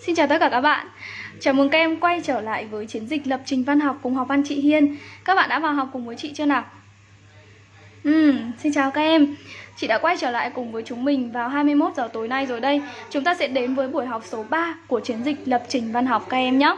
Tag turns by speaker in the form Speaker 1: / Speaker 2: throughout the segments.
Speaker 1: Xin chào tất cả các bạn. Chào mừng các em quay trở lại với chiến dịch lập trình văn học cùng học văn chị Hiên. Các bạn đã vào học cùng với chị chưa nào? Ừ, xin chào các em. Chị đã quay trở lại cùng với chúng mình vào 21 giờ tối nay rồi đây. Chúng ta sẽ đến với buổi học số 3 của chiến dịch lập trình văn học các em nhé.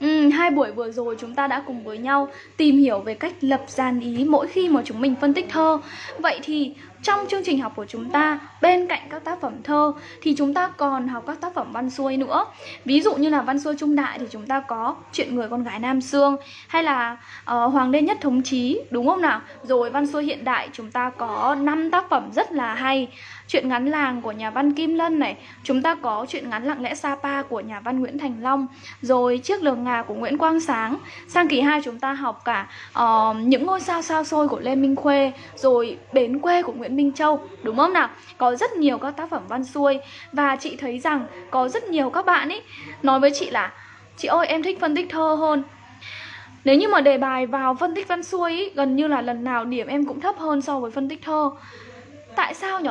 Speaker 1: Ừ, hai buổi vừa rồi chúng ta đã cùng với nhau tìm hiểu về cách lập dàn ý mỗi khi mà chúng mình phân tích thơ. Vậy thì trong chương trình học của chúng ta bên cạnh các tác phẩm thơ thì chúng ta còn học các tác phẩm văn xuôi nữa. Ví dụ như là văn xuôi trung đại thì chúng ta có chuyện người con gái nam xương hay là uh, hoàng đế nhất thống chí đúng không nào? Rồi văn xuôi hiện đại chúng ta có năm tác phẩm rất là hay chuyện ngắn làng của nhà văn Kim Lân này Chúng ta có chuyện ngắn lặng lẽ Sapa của nhà văn Nguyễn Thành Long Rồi chiếc lường ngà của Nguyễn Quang Sáng Sang kỳ 2 chúng ta học cả uh, những ngôi sao sao sôi của Lê Minh Khuê Rồi bến quê của Nguyễn Minh Châu Đúng không nào? Có rất nhiều các tác phẩm văn xuôi Và chị thấy rằng có rất nhiều các bạn ấy Nói với chị là Chị ơi em thích phân tích thơ hơn nếu như mà đề bài vào phân tích văn xuôi ý, gần như là lần nào điểm em cũng thấp hơn so với phân tích thơ. Tại sao nhỉ?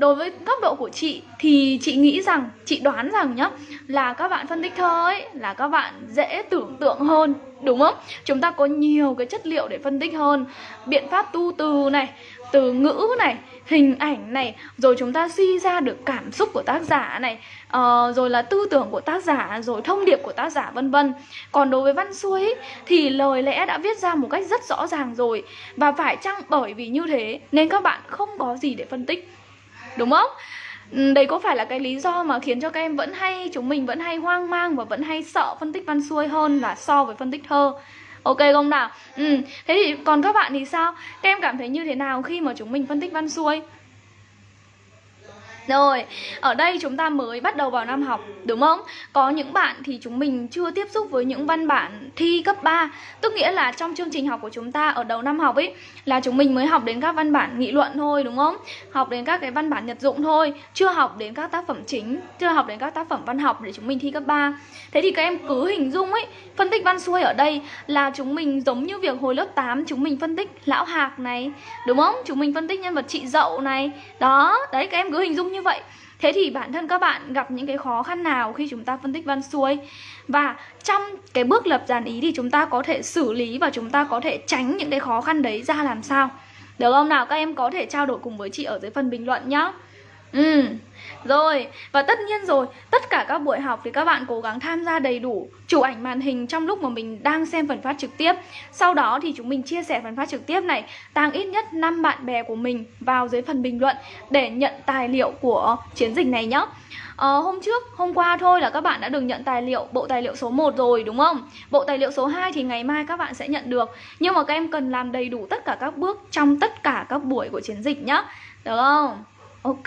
Speaker 1: Đối với góc độ của chị thì chị nghĩ rằng chị đoán rằng nhá là các bạn phân tích thơ ấy là các bạn dễ tưởng tượng hơn đúng không? Chúng ta có nhiều cái chất liệu để phân tích hơn. Biện pháp tu từ này từ ngữ này hình ảnh này rồi chúng ta suy ra được cảm xúc của tác giả này uh, rồi là tư tưởng của tác giả rồi thông điệp của tác giả vân vân. Còn đối với văn xuôi ấy, thì lời lẽ đã viết ra một cách rất rõ ràng rồi. Và phải chăng bởi vì như thế nên các bạn không có gì để phân tích? Đúng không? đây đấy có phải là cái lý do mà khiến cho các em vẫn hay, chúng mình vẫn hay hoang mang và vẫn hay sợ phân tích văn xuôi hơn là so với phân tích thơ? Ok không nào? Ừ thế thì còn các bạn thì sao? Các em cảm thấy như thế nào khi mà chúng mình phân tích văn xuôi? Rồi, ở đây chúng ta mới bắt đầu vào năm học, đúng không? Có những bạn thì chúng mình chưa tiếp xúc với những văn bản thi cấp 3 Tức nghĩa là trong chương trình học của chúng ta ở đầu năm học ấy Là chúng mình mới học đến các văn bản nghị luận thôi, đúng không? Học đến các cái văn bản nhật dụng thôi Chưa học đến các tác phẩm chính, chưa học đến các tác phẩm văn học để chúng mình thi cấp 3 Thế thì các em cứ hình dung ấy Phân tích văn xuôi ở đây là chúng mình giống như việc hồi lớp 8 Chúng mình phân tích lão hạc này, đúng không? Chúng mình phân tích nhân vật chị dậu này Đó, đấy các em cứ hình dung như vậy. Thế thì bản thân các bạn gặp những cái khó khăn nào khi chúng ta phân tích văn xuôi? Và trong cái bước lập dàn ý thì chúng ta có thể xử lý và chúng ta có thể tránh những cái khó khăn đấy ra làm sao? Được không nào? Các em có thể trao đổi cùng với chị ở dưới phần bình luận nhá. Ừ rồi, và tất nhiên rồi, tất cả các buổi học thì các bạn cố gắng tham gia đầy đủ chụp ảnh màn hình trong lúc mà mình đang xem phần phát trực tiếp. Sau đó thì chúng mình chia sẻ phần phát trực tiếp này, tăng ít nhất 5 bạn bè của mình vào dưới phần bình luận để nhận tài liệu của chiến dịch này nhé. Ờ, hôm trước, hôm qua thôi là các bạn đã được nhận tài liệu, bộ tài liệu số 1 rồi đúng không? Bộ tài liệu số 2 thì ngày mai các bạn sẽ nhận được Nhưng mà các em cần làm đầy đủ tất cả các bước trong tất cả các buổi của chiến dịch nhé Được không? Ok,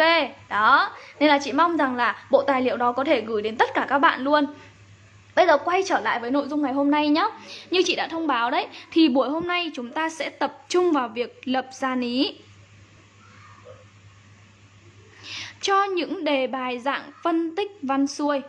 Speaker 1: đó. Nên là chị mong rằng là bộ tài liệu đó có thể gửi đến tất cả các bạn luôn. Bây giờ quay trở lại với nội dung ngày hôm nay nhé Như chị đã thông báo đấy Thì buổi hôm nay chúng ta sẽ tập trung vào việc lập dàn ý Cho những đề bài dạng phân tích văn xuôi.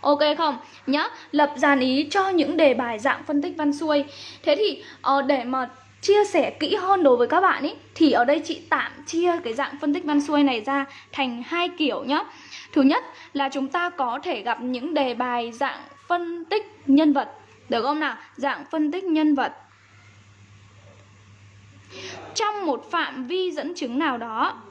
Speaker 1: Ok không? Nhá, lập dàn ý cho những đề bài dạng phân tích văn xuôi. Thế thì uh, để mà chia sẻ kỹ hơn đối với các bạn ý, thì ở đây chị tạm chia cái dạng phân tích văn xuôi này ra thành hai kiểu nhá. Thứ nhất là chúng ta có thể gặp những đề bài dạng phân tích nhân vật. Được không nào? Dạng phân tích nhân vật. Trong một phạm vi dẫn chứng nào đó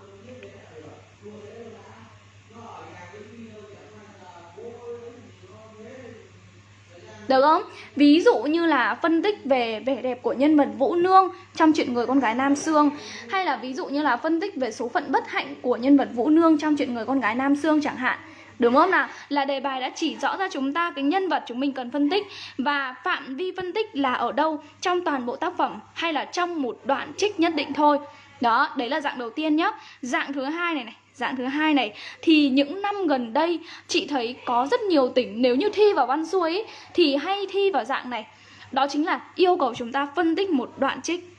Speaker 1: Được không? Ví dụ như là phân tích về vẻ đẹp của nhân vật Vũ Nương trong chuyện người con gái Nam Sương. Hay là ví dụ như là phân tích về số phận bất hạnh của nhân vật Vũ Nương trong chuyện người con gái Nam Sương chẳng hạn. Đúng không nào? Là đề bài đã chỉ rõ ra chúng ta cái nhân vật chúng mình cần phân tích. Và phạm vi phân tích là ở đâu? Trong toàn bộ tác phẩm hay là trong một đoạn trích nhất định thôi? Đó, đấy là dạng đầu tiên nhá. Dạng thứ hai này này. Dạng thứ hai này thì những năm gần đây chị thấy có rất nhiều tỉnh nếu như thi vào văn xuôi ấy, thì hay thi vào dạng này. Đó chính là yêu cầu chúng ta phân tích một đoạn trích.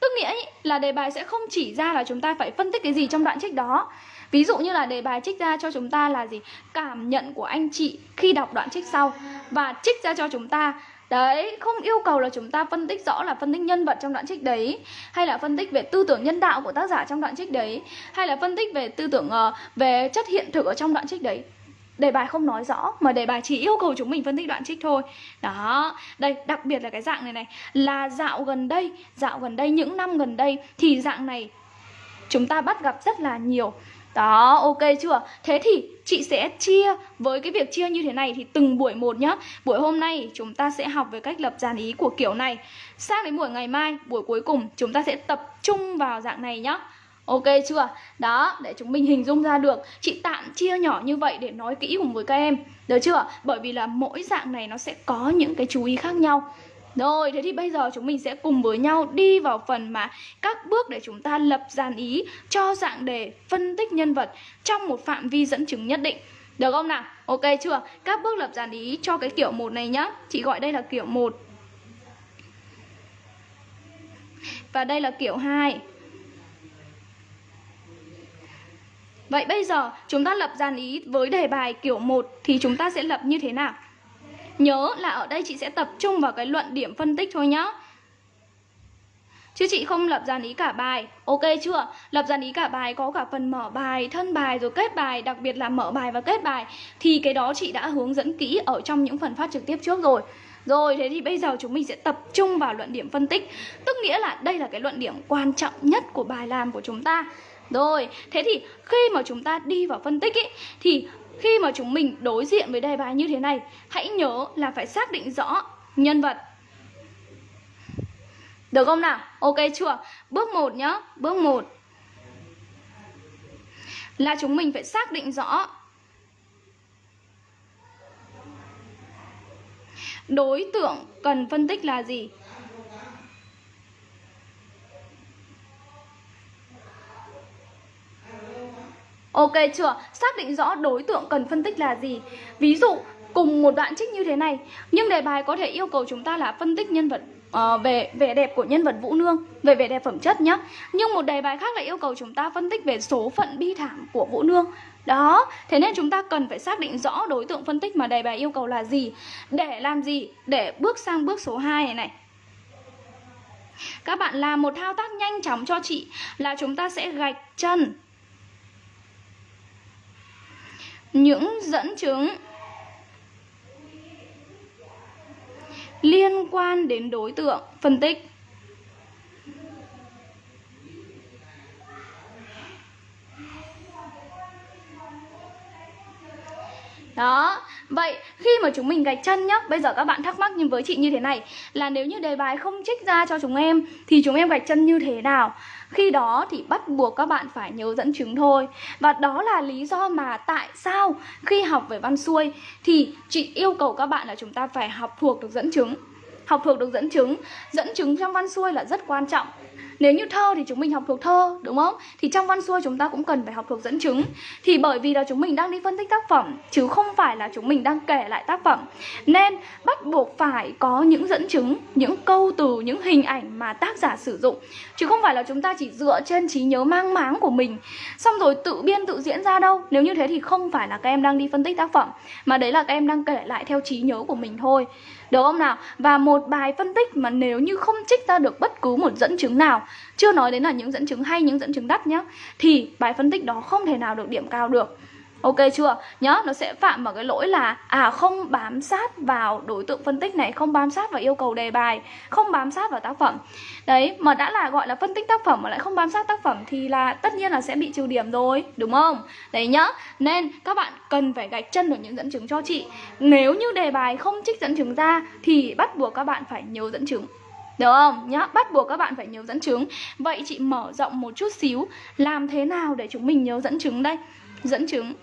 Speaker 1: Tức nghĩa ấy, là đề bài sẽ không chỉ ra là chúng ta phải phân tích cái gì trong đoạn trích đó. Ví dụ như là đề bài trích ra cho chúng ta là gì? Cảm nhận của anh chị khi đọc đoạn trích sau và trích ra cho chúng ta Đấy, không yêu cầu là chúng ta phân tích rõ là phân tích nhân vật trong đoạn trích đấy Hay là phân tích về tư tưởng nhân đạo của tác giả trong đoạn trích đấy Hay là phân tích về tư tưởng uh, về chất hiện thực ở trong đoạn trích đấy. Đề bài không nói rõ mà đề bài chỉ yêu cầu chúng mình phân tích đoạn trích thôi. Đó đây đặc biệt là cái dạng này này là dạo gần đây dạo gần đây những năm gần đây thì dạng này chúng ta bắt gặp rất là nhiều đó, ok chưa? Thế thì chị sẽ chia với cái việc chia như thế này thì từng buổi một nhá. Buổi hôm nay chúng ta sẽ học về cách lập dàn ý của kiểu này. Sang đến buổi ngày mai, buổi cuối cùng chúng ta sẽ tập trung vào dạng này nhá. Ok chưa? Đó, để chúng mình hình dung ra được Chị tạm chia nhỏ như vậy để nói kỹ cùng với các em Được chưa? Bởi vì là mỗi dạng này nó sẽ có những cái chú ý khác nhau rồi, thế thì bây giờ chúng mình sẽ cùng với nhau đi vào phần mà các bước để chúng ta lập dàn ý cho dạng đề phân tích nhân vật trong một phạm vi dẫn chứng nhất định. Được không nào? Ok chưa? Các bước lập dàn ý cho cái kiểu một này nhá. Chị gọi đây là kiểu 1. Và đây là kiểu 2. Vậy bây giờ chúng ta lập dàn ý với đề bài kiểu 1 thì chúng ta sẽ lập như thế nào? Nhớ là ở đây chị sẽ tập trung vào cái luận điểm phân tích thôi nhá. Chứ chị không lập dàn ý cả bài. Ok chưa? Lập dàn ý cả bài có cả phần mở bài, thân bài rồi kết bài Đặc biệt là mở bài và kết bài. Thì cái đó chị đã hướng dẫn kỹ ở trong những phần phát trực tiếp trước rồi. Rồi thế thì bây giờ chúng mình sẽ tập trung vào luận điểm phân tích. Tức nghĩa là đây là cái luận điểm quan trọng nhất của bài làm của chúng ta. Rồi thế thì khi mà chúng ta đi vào phân tích ý, Thì khi mà chúng mình đối diện với đề bài như thế này, Hãy nhớ là phải xác định rõ nhân vật Được không nào? Ok chưa? Bước 1 nhá Bước 1 Là chúng mình phải xác định rõ Đối tượng cần phân tích là gì? Ok chưa? Xác định rõ đối tượng cần phân tích là gì. Ví dụ cùng một đoạn trích như thế này. Nhưng đề bài có thể yêu cầu chúng ta là phân tích nhân vật uh, về vẻ đẹp của nhân vật Vũ Nương Về vẻ đẹp phẩm chất nhá. Nhưng một đề bài khác lại yêu cầu chúng ta phân tích về số phận bi thảm của Vũ Nương. Đó, thế nên chúng ta cần phải xác định rõ đối tượng phân tích mà đề bài yêu cầu là gì. Để làm gì? Để bước sang bước số 2 này này. Các bạn làm một thao tác nhanh chóng cho chị Là chúng ta sẽ gạch chân những dẫn chứng liên quan đến đối tượng. Phân tích. Đó, vậy khi mà chúng mình gạch chân nhá Bây giờ các bạn thắc mắc nhưng với chị như thế này Là nếu như đề bài không trích ra cho chúng em Thì chúng em gạch chân như thế nào? Khi đó thì bắt buộc các bạn phải nhớ dẫn chứng thôi. Và đó là lý do mà tại sao khi học về văn xuôi Thì chị yêu cầu các bạn là chúng ta phải học thuộc được dẫn chứng. Học thuộc được dẫn chứng. Dẫn chứng trong văn xuôi là rất quan trọng. Nếu như thơ thì chúng mình học thuộc thơ đúng không? Thì trong văn xuôi chúng ta cũng cần phải học thuộc dẫn chứng. Thì bởi vì là chúng mình đang đi phân tích tác phẩm Chứ không phải là chúng mình đang kể lại tác phẩm. Nên bắt buộc phải có những dẫn chứng Những câu từ, những hình ảnh mà tác giả sử dụng. Chứ không phải là chúng ta chỉ dựa trên trí nhớ mang máng của mình. Xong rồi tự biên tự diễn ra đâu. Nếu như thế thì không phải là các em đang đi phân tích tác phẩm Mà đấy là các em đang kể lại theo trí nhớ của mình thôi được không nào? Và một bài phân tích mà nếu như không trích ra được bất cứ một dẫn chứng nào Chưa nói đến là những dẫn chứng hay, những dẫn chứng đắt nhá Thì bài phân tích đó không thể nào được điểm cao được Ok chưa? Nhớ nó sẽ phạm vào cái lỗi là à không bám sát vào đối tượng phân tích này, không bám sát vào yêu cầu đề bài, không bám sát vào tác phẩm. Đấy, mà đã là gọi là phân tích tác phẩm mà lại không bám sát tác phẩm thì là tất nhiên là sẽ bị trừ điểm rồi, đúng không? Đấy nhá. Nên các bạn cần phải gạch chân được những dẫn chứng cho chị. Nếu như đề bài không trích dẫn chứng ra thì bắt buộc các bạn phải nhớ dẫn chứng. Được không? Nhá, bắt buộc các bạn phải nhớ dẫn chứng Vậy chị mở rộng một chút xíu Làm thế nào để chúng mình nhớ dẫn chứng đây? Dẫn chứng.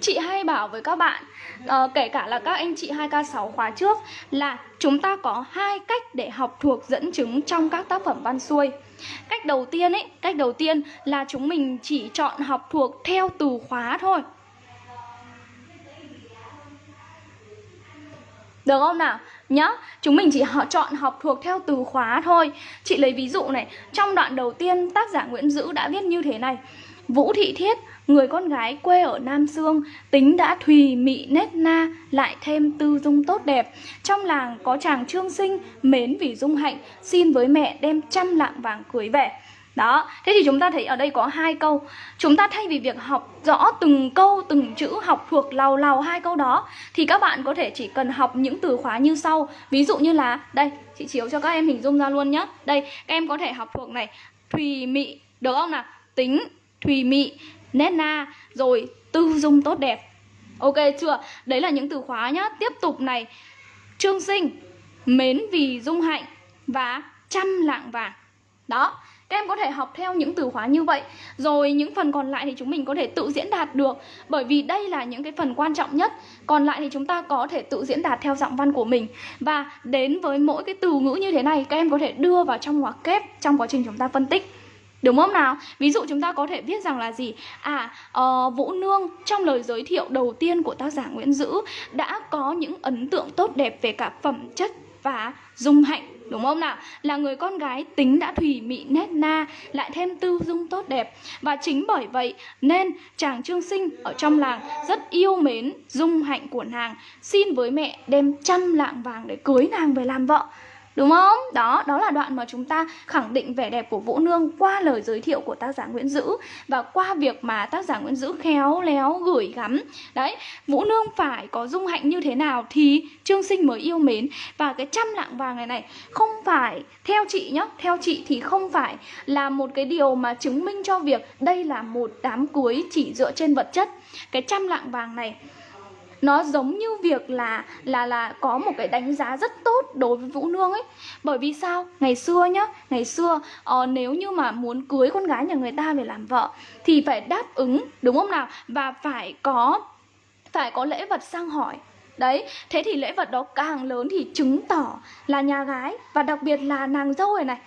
Speaker 1: Chị hay bảo với các bạn uh, Kể cả là các anh chị 2K6 khóa trước Là chúng ta có hai cách để học thuộc dẫn chứng trong các tác phẩm văn xuôi. Cách đầu tiên ấy, cách đầu tiên là chúng mình chỉ chọn học thuộc theo từ khóa thôi. Được không nào? Nhá, chúng mình chỉ họ chọn học thuộc theo từ khóa thôi. Chị lấy ví dụ này Trong đoạn đầu tiên tác giả Nguyễn Dữ đã viết như thế này. Vũ Thị Thiết Người con gái quê ở Nam Sương Tính đã thùy mị nét na Lại thêm tư dung tốt đẹp. Trong làng có chàng trương sinh Mến vì dung hạnh Xin với mẹ đem trăm lạng vàng cưới về đó, thế thì chúng ta thấy ở đây có hai câu. Chúng ta thay vì việc học rõ từng câu, từng chữ học thuộc lào lào hai câu đó Thì các bạn có thể chỉ cần học những từ khóa như sau. Ví dụ như là, đây, chị chiếu cho các em hình dung ra luôn nhá. Đây, các em có thể học thuộc này Thùy mị, được không nào? Tính, thùy mị, nét na, rồi tư dung tốt đẹp. Ok chưa? Đấy là những từ khóa nhá. Tiếp tục này Trương sinh, mến vì dung hạnh và trăm lạng vàng. Đó các em có thể học theo những từ khóa như vậy. Rồi những phần còn lại thì chúng mình có thể tự diễn đạt được. Bởi vì đây là những cái phần quan trọng nhất. Còn lại thì chúng ta có thể tự diễn đạt theo giọng văn của mình. Và đến với mỗi cái từ ngữ như thế này Các em có thể đưa vào trong ngoặc kép trong quá trình chúng ta phân tích. Đúng không nào? Ví dụ chúng ta có thể viết rằng là gì? À, uh, Vũ Nương trong lời giới thiệu đầu tiên của tác giả Nguyễn Dữ đã có những ấn tượng tốt đẹp về cả phẩm chất và dung hạnh đúng không nào? Là người con gái tính đã thùy mị nét na, lại thêm tư dung tốt đẹp. Và chính bởi vậy nên chàng trương sinh ở trong làng rất yêu mến dung hạnh của nàng, xin với mẹ đem trăm lạng vàng để cưới nàng về làm vợ. Đúng không? Đó, đó là đoạn mà chúng ta khẳng định vẻ đẹp của Vũ Nương qua lời giới thiệu của tác giả Nguyễn Dữ và qua việc mà tác giả Nguyễn Dữ khéo léo gửi gắm. Đấy, Vũ Nương phải có dung hạnh như thế nào thì Trương Sinh mới yêu mến và cái trăm lạng vàng này này không phải theo chị nhá, theo chị thì không phải là một cái điều mà chứng minh cho việc đây là một đám cưới chỉ dựa trên vật chất. Cái trăm lạng vàng này nó giống như việc là là là có một cái đánh giá rất tốt đối với Vũ Nương ấy. Bởi vì sao? Ngày xưa nhá ngày xưa uh, nếu như mà muốn cưới con gái nhà người ta về làm vợ thì phải đáp ứng đúng không nào? Và phải có phải có lễ vật sang hỏi. Đấy, thế thì lễ vật đó càng lớn thì chứng tỏ là nhà gái Và đặc biệt là nàng dâu này này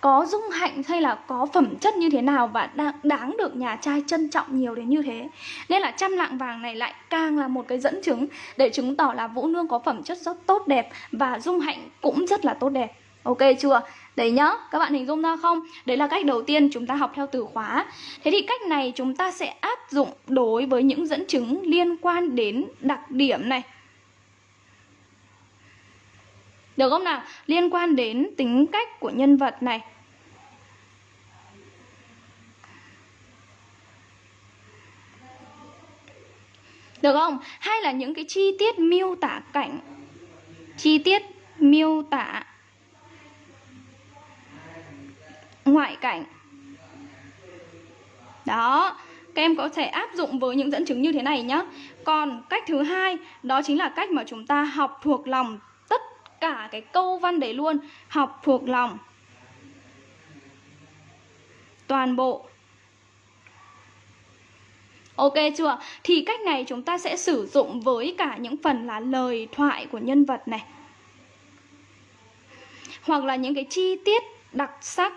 Speaker 1: có dung hạnh hay là có phẩm chất như thế nào và đáng, đáng được nhà trai trân trọng nhiều đến như thế. Nên là trăm lạng vàng này lại càng là một cái dẫn chứng để chứng tỏ là vũ nương có phẩm chất rất tốt đẹp và dung hạnh cũng rất là tốt đẹp. Ok chưa? Đấy nhá các bạn hình dung ra không? Đấy là cách đầu tiên chúng ta học theo từ khóa. Thế thì cách này chúng ta sẽ áp dụng đối với những dẫn chứng liên quan đến đặc điểm này được không nào? Liên quan đến tính cách của nhân vật này. Được không? Hay là những cái chi tiết miêu tả cảnh Chi tiết miêu tả Ngoại cảnh Đó, Các em có thể áp dụng với những dẫn chứng như thế này nhé Còn cách thứ hai, Đó chính là cách mà chúng ta học thuộc lòng cả cái câu văn đấy luôn. Học thuộc lòng. Toàn bộ. Ok chưa? Thì cách này chúng ta sẽ sử dụng với cả những phần là lời thoại của nhân vật này. Hoặc là những cái chi tiết đặc sắc.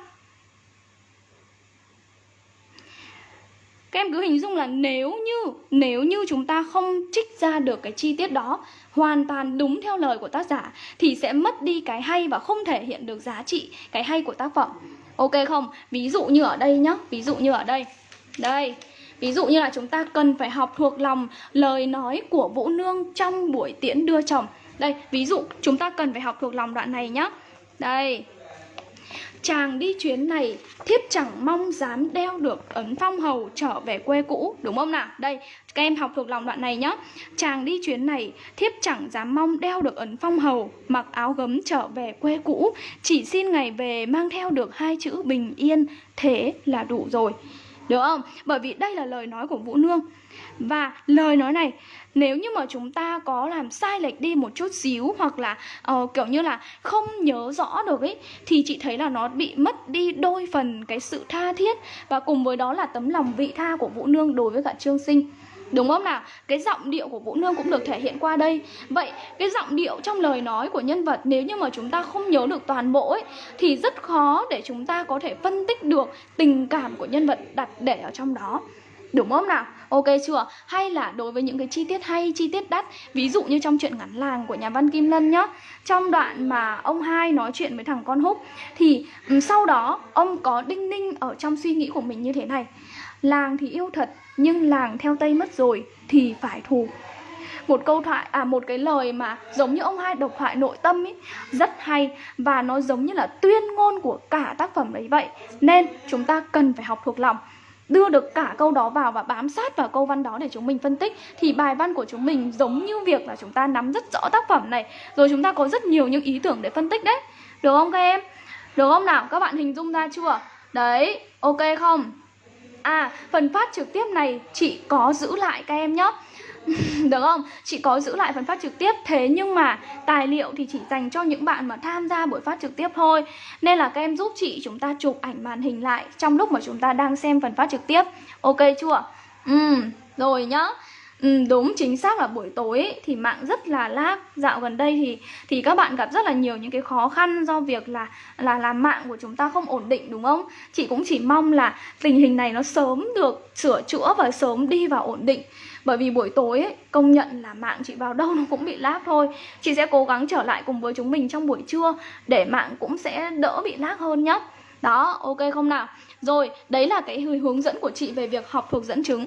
Speaker 1: Các em cứ hình dung là nếu như nếu như chúng ta không trích ra được cái chi tiết đó hoàn toàn đúng theo lời của tác giả thì sẽ mất đi cái hay và không thể hiện được giá trị cái hay của tác phẩm. Ok không? Ví dụ như ở đây nhá, ví dụ như ở đây. Đây, Ví dụ như là chúng ta cần phải học thuộc lòng lời nói của Vũ Nương trong buổi tiễn đưa chồng. Đây, ví dụ chúng ta cần phải học thuộc lòng đoạn này nhá. Đây, Chàng đi chuyến này thiếp chẳng mong dám đeo được ấn phong hầu trở về quê cũ Đúng không nào? Đây, các em học thuộc lòng đoạn này nhé Chàng đi chuyến này thiếp chẳng dám mong đeo được ấn phong hầu Mặc áo gấm trở về quê cũ Chỉ xin ngày về mang theo được hai chữ bình yên Thế là đủ rồi Được không? Bởi vì đây là lời nói của Vũ Nương Và lời nói này nếu như mà chúng ta có làm sai lệch đi một chút xíu hoặc là uh, kiểu như là không nhớ rõ được ấy thì chị thấy là nó bị mất đi đôi phần cái sự tha thiết và cùng với đó là tấm lòng vị tha của Vũ Nương đối với cả Trương Sinh. Đúng không nào? Cái giọng điệu của Vũ Nương cũng được thể hiện qua đây Vậy cái giọng điệu trong lời nói của nhân vật Nếu như mà chúng ta không nhớ được toàn bộ ấy Thì rất khó để chúng ta có thể phân tích được tình cảm của nhân vật đặt để ở trong đó Đúng không nào? Ok chưa? Hay là đối với những cái chi tiết hay, chi tiết đắt Ví dụ như trong chuyện ngắn làng của nhà văn Kim Lân nhá Trong đoạn mà ông hai nói chuyện với thằng con húc Thì ừ, sau đó ông có đinh ninh ở trong suy nghĩ của mình như thế này Làng thì yêu thật Nhưng làng theo Tây mất rồi Thì phải thù một câu thoại à một cái lời mà giống như ông hai độc thoại nội tâm ấy rất hay và nó giống như là tuyên ngôn của cả tác phẩm đấy vậy nên chúng ta cần phải học thuộc lòng đưa được cả câu đó vào và bám sát vào câu văn đó để chúng mình phân tích, thì bài văn của chúng mình giống như việc là chúng ta nắm rất rõ tác phẩm này, rồi chúng ta có rất nhiều những ý tưởng để phân tích đấy. Được không các em? Được không nào? Các bạn hình dung ra chưa? Đấy, ok không? À phần phát trực tiếp này chị có giữ lại các em nhé. Được không? Chị có giữ lại phần phát trực tiếp Thế nhưng mà tài liệu thì chỉ dành cho những bạn mà tham gia buổi phát trực tiếp thôi. Nên là các em giúp chị chúng ta chụp ảnh màn hình lại Trong lúc mà chúng ta đang xem phần phát trực tiếp. Ok chưa? Ừ, rồi nhá. Ừ, đúng chính xác là buổi tối ấy, thì mạng rất là lag. Dạo gần đây thì thì các bạn gặp rất là nhiều những cái khó khăn do việc là là làm mạng của chúng ta không ổn định đúng không? Chị cũng chỉ mong là tình hình này nó sớm được sửa chữa và sớm đi vào ổn định bởi vì buổi tối ấy, công nhận là mạng chị vào đâu nó cũng bị lag thôi. Chị sẽ cố gắng trở lại cùng với chúng mình trong buổi trưa Để mạng cũng sẽ đỡ bị lag hơn nhá. Đó, ok không nào? Rồi, đấy là cái hướng dẫn của chị về việc học thuộc dẫn chứng.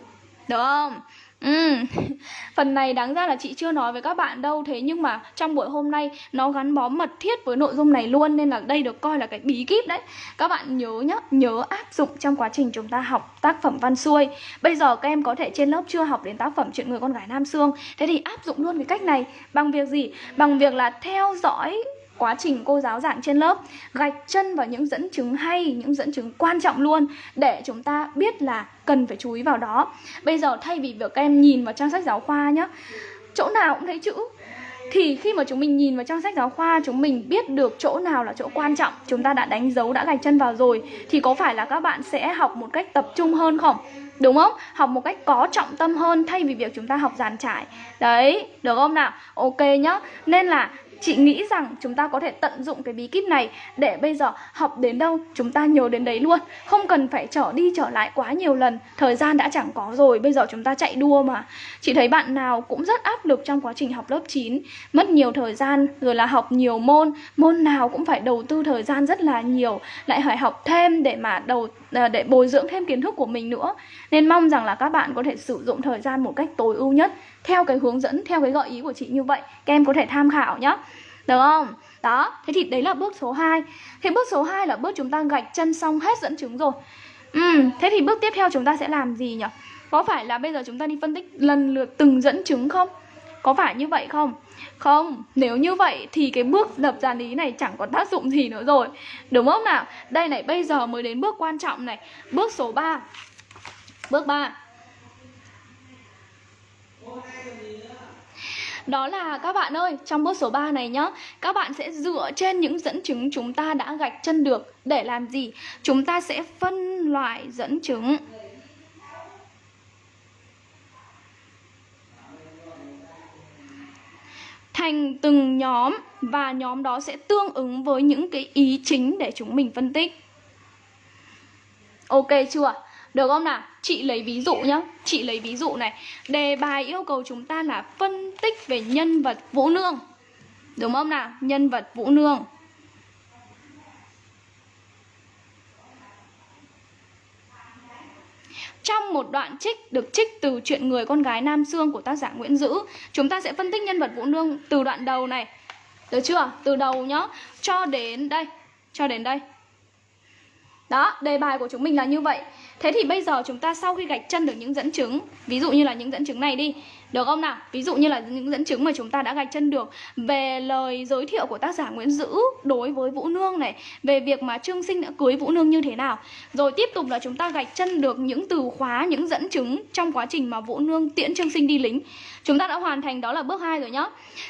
Speaker 1: Được không? Ừ, phần này đáng ra là chị chưa nói với các bạn đâu Thế nhưng mà trong buổi hôm nay nó gắn bó mật thiết với nội dung này luôn Nên là đây được coi là cái bí kíp đấy. Các bạn nhớ nhá, nhớ áp dụng trong quá trình chúng ta học tác phẩm văn xuôi. Bây giờ các em có thể trên lớp chưa học đến tác phẩm Chuyện người con gái Nam Sương Thế thì áp dụng luôn cái cách này. Bằng việc gì? Bằng việc là theo dõi quá trình cô giáo giảng trên lớp, gạch chân vào những dẫn chứng hay, những dẫn chứng quan trọng luôn để chúng ta biết là cần phải chú ý vào đó. Bây giờ thay vì việc các em nhìn vào trang sách giáo khoa nhá, chỗ nào cũng thấy chữ. Thì khi mà chúng mình nhìn vào trang sách giáo khoa, chúng mình biết được chỗ nào là chỗ quan trọng. Chúng ta đã đánh dấu, đã gạch chân vào rồi, thì có phải là các bạn sẽ học một cách tập trung hơn không? Đúng không? Học một cách có trọng tâm hơn thay vì việc chúng ta học giàn trải. Đấy, được không nào? Ok nhá. Nên là Chị nghĩ rằng chúng ta có thể tận dụng cái bí kíp này để bây giờ học đến đâu chúng ta nhớ đến đấy luôn. Không cần phải trở đi trở lại quá nhiều lần. Thời gian đã chẳng có rồi, bây giờ chúng ta chạy đua mà. Chị thấy bạn nào cũng rất áp lực trong quá trình học lớp 9 Mất nhiều thời gian, rồi là học nhiều môn. Môn nào cũng phải đầu tư thời gian rất là nhiều. Lại phải học thêm để mà đầu ờ, để bồi dưỡng thêm kiến thức của mình nữa. Nên mong rằng là các bạn có thể sử dụng thời gian một cách tối ưu nhất theo cái hướng dẫn theo cái gợi ý của chị như vậy các em có thể tham khảo nhá. Được không? Đó thế thì đấy là bước số 2 thế bước số 2 là bước chúng ta gạch chân xong hết dẫn chứng rồi. Ừ, thế thì bước tiếp theo chúng ta sẽ làm gì nhỉ? Có phải là bây giờ chúng ta đi phân tích lần lượt từng dẫn chứng không? Có phải như vậy không? Không, nếu như vậy thì cái bước lập dàn lý này chẳng có tác dụng gì nữa rồi. Đúng không nào? Đây này, bây giờ mới đến bước quan trọng này. Bước số 3 Bước 3 đó là các bạn ơi, trong bước số 3 này nhá Các bạn sẽ dựa trên những dẫn chứng chúng ta đã gạch chân được Để làm gì? Chúng ta sẽ phân loại dẫn chứng Thành từng nhóm Và nhóm đó sẽ tương ứng với những cái ý chính để chúng mình phân tích Ok chưa? Được không nào? Chị lấy ví dụ nhá. Chị lấy ví dụ này. Đề bài yêu cầu chúng ta là phân tích về nhân vật Vũ Nương. Đúng không nào? Nhân vật Vũ Nương. Trong một đoạn trích được trích từ chuyện người con gái Nam Sương của tác giả Nguyễn Dữ, Chúng ta sẽ phân tích nhân vật Vũ Nương từ đoạn đầu này. Được chưa? Từ đầu nhá. Cho đến đây. Cho đến đây. Đó, đề bài của chúng mình là như vậy. Thế thì bây giờ chúng ta sau khi gạch chân được những dẫn chứng Ví dụ như là những dẫn chứng này đi Được không nào? Ví dụ như là những dẫn chứng mà chúng ta đã gạch chân được Về lời giới thiệu của tác giả Nguyễn Dữ đối với Vũ Nương này Về việc mà Trương Sinh đã cưới Vũ Nương như thế nào. Rồi tiếp tục là chúng ta gạch chân được những từ khóa, những dẫn chứng Trong quá trình mà Vũ Nương tiễn Trương Sinh đi lính. Chúng ta đã hoàn thành đó là bước 2 rồi nhá.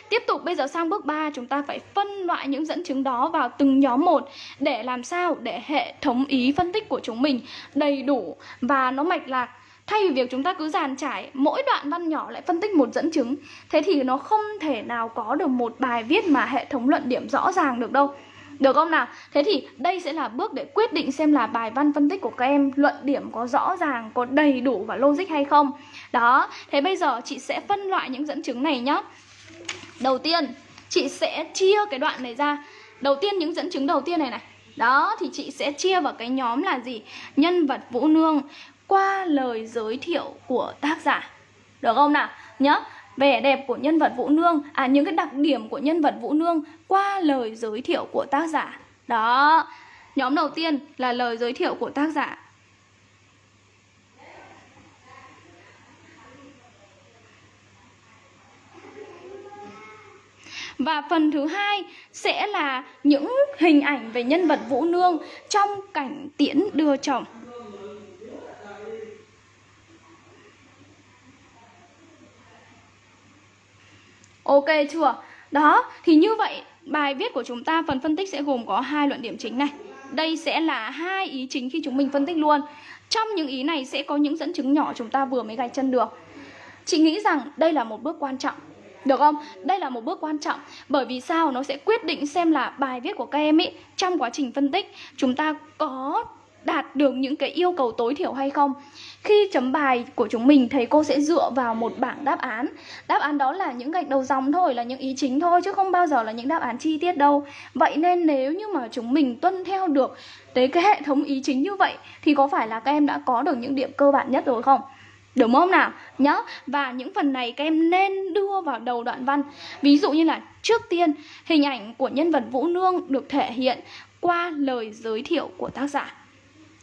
Speaker 1: Tiếp tục, bây giờ sang bước 3 chúng ta phải phân loại những dẫn chứng đó vào từng nhóm một Để làm sao? Để hệ thống ý phân tích của chúng mình đầy đủ đủ. Và nó mạch lạc. Thay vì việc chúng ta cứ dàn trải, mỗi đoạn văn nhỏ lại phân tích một dẫn chứng, Thế thì nó không thể nào có được một bài viết mà hệ thống luận điểm rõ ràng được đâu được không nào? Thế thì đây sẽ là bước để quyết định xem là bài văn phân tích của các em luận điểm có rõ ràng, có đầy đủ và logic hay không. Đó, thế bây giờ chị sẽ phân loại những dẫn chứng này nhá. Đầu tiên, chị sẽ chia cái đoạn này ra. Đầu tiên những dẫn chứng đầu tiên này này đó thì chị sẽ chia vào cái nhóm là gì? Nhân vật Vũ Nương qua lời giới thiệu của tác giả được không nào nhớ vẻ đẹp của nhân vật Vũ Nương à những cái đặc điểm của nhân vật Vũ Nương qua lời giới thiệu của tác giả đó, nhóm đầu tiên là lời giới thiệu của tác giả Và phần thứ hai sẽ là những hình ảnh về nhân vật Vũ Nương trong cảnh tiễn đưa chồng. Ok chưa? Đó, thì như vậy bài viết của chúng ta phần phân tích sẽ gồm có hai luận điểm chính này. Đây sẽ là hai ý chính khi chúng mình phân tích luôn. Trong những ý này sẽ có những dẫn chứng nhỏ chúng ta vừa mới gạch chân được. Chị nghĩ rằng đây là một bước quan trọng được không? Đây là một bước quan trọng Bởi vì sao? Nó sẽ quyết định xem là bài viết của các em ấy Trong quá trình phân tích Chúng ta có đạt được những cái yêu cầu tối thiểu hay không khi chấm bài của chúng mình thầy cô sẽ dựa vào một bảng đáp án. Đáp án đó là những gạch đầu dòng thôi, là những ý chính thôi, chứ không bao giờ là những đáp án chi tiết đâu. Vậy nên nếu như mà chúng mình tuân theo được tới cái hệ thống ý chính như vậy, thì có phải là các em đã có được những điểm cơ bản nhất rồi không? Đúng không nào? Nhớ Và những phần này các em nên đưa vào đầu đoạn văn. Ví dụ như là, trước tiên, Hình ảnh của nhân vật Vũ Nương được thể hiện qua lời giới thiệu của tác giả.